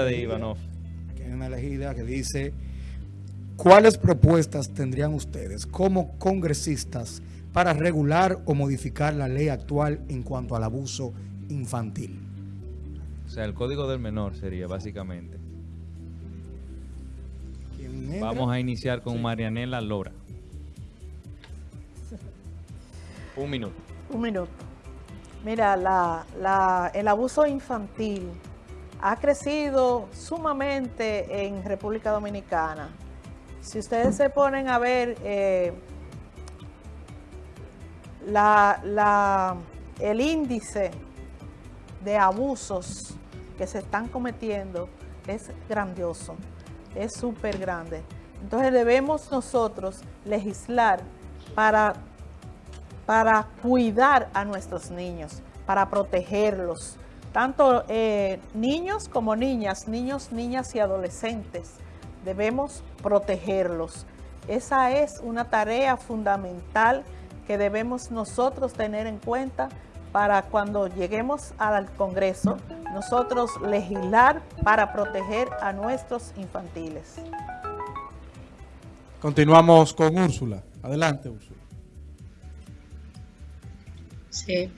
ahí, Ivanov. Aquí hay una elegida que dice, ¿cuáles propuestas tendrían ustedes como congresistas para regular o modificar la ley actual en cuanto al abuso infantil? O sea, el código del menor sería básicamente. Vamos a iniciar con Marianela Lora. Un minuto. Un minuto. Mira, el abuso infantil ha crecido sumamente en República Dominicana. Si ustedes se ponen a ver eh, el índice de abusos que se están cometiendo es grandioso, es súper grande. Entonces debemos nosotros legislar para para cuidar a nuestros niños, para protegerlos, tanto eh, niños como niñas, niños, niñas y adolescentes. Debemos protegerlos. Esa es una tarea fundamental que debemos nosotros tener en cuenta para cuando lleguemos al Congreso, nosotros legislar para proteger a nuestros infantiles. Continuamos con Úrsula. Adelante, Úrsula. Sí,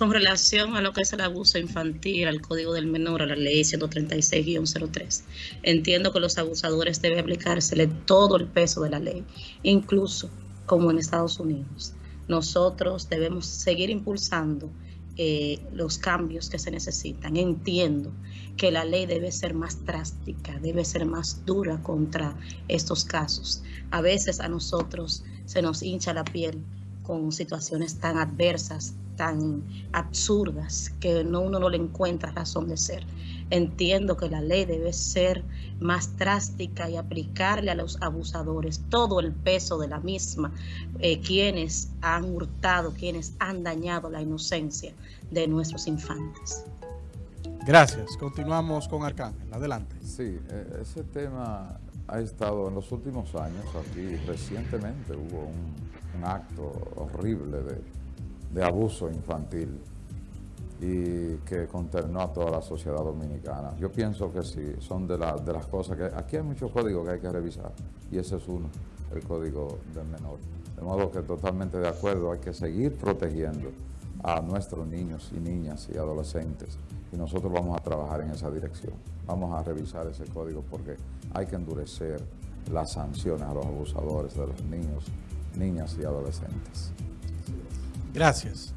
con relación a lo que es el abuso infantil, al Código del Menor, a la Ley 136-03, entiendo que los abusadores deben aplicársele todo el peso de la ley, incluso como en Estados Unidos. Nosotros debemos seguir impulsando eh, los cambios que se necesitan. Entiendo que la ley debe ser más drástica, debe ser más dura contra estos casos. A veces a nosotros se nos hincha la piel con situaciones tan adversas, tan absurdas, que no, uno no le encuentra razón de ser. Entiendo que la ley debe ser más drástica y aplicarle a los abusadores todo el peso de la misma, eh, quienes han hurtado, quienes han dañado la inocencia de nuestros infantes. Gracias. Continuamos con Arcángel. Adelante. Sí, eh, ese tema ha estado en los últimos años aquí, recientemente hubo un acto horrible de, abuso infantil y que consternó a toda la sociedad dominicana. Yo pienso que sí, son de, de las cosas que... Aquí hay muchos códigos que hay que revisar y ese es uno, el código del menor. De modo que totalmente de acuerdo, hay que seguir protegiendo a nuestros niños y niñas y adolescentes y nosotros vamos a trabajar en esa dirección. Vamos a revisar ese código porque hay que endurecer las sanciones a los abusadores de los niños niñas y adolescentes. Gracias.